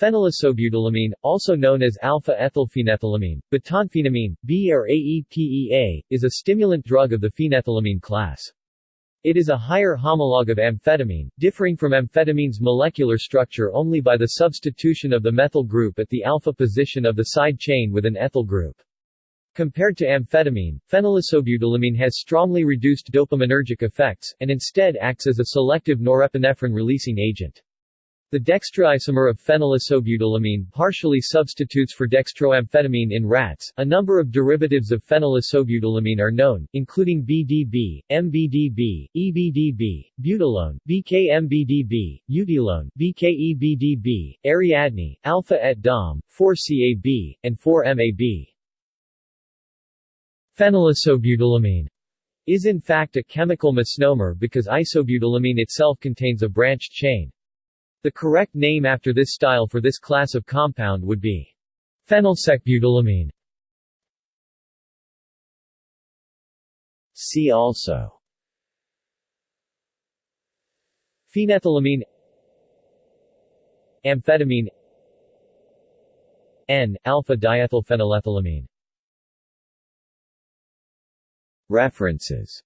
Phenylisobutylamine, also known as alpha-ethylphenethylamine, butanphenamine, B or AEPEA, is a stimulant drug of the phenethylamine class. It is a higher homologue of amphetamine, differing from amphetamine's molecular structure only by the substitution of the methyl group at the alpha position of the side chain with an ethyl group. Compared to amphetamine, phenylisobutylamine has strongly reduced dopaminergic effects, and instead acts as a selective norepinephrine-releasing agent. The dextroisomer of phenylisobutylamine partially substitutes for dextroamphetamine in rats. A number of derivatives of phenylisobutylamine are known, including BDB, MBDB, EBDB, butylone, BKMBDB, eutylone, BKEBDB, Ariadne, alpha et dom, 4CAB, and 4MAB. Phenylisobutylamine is in fact a chemical misnomer because isobutylamine itself contains a branched chain. The correct name after this style for this class of compound would be phenylsecbutylamine. See also. Phenethylamine. Amphetamine. N-alpha-diethylphenylethylamine References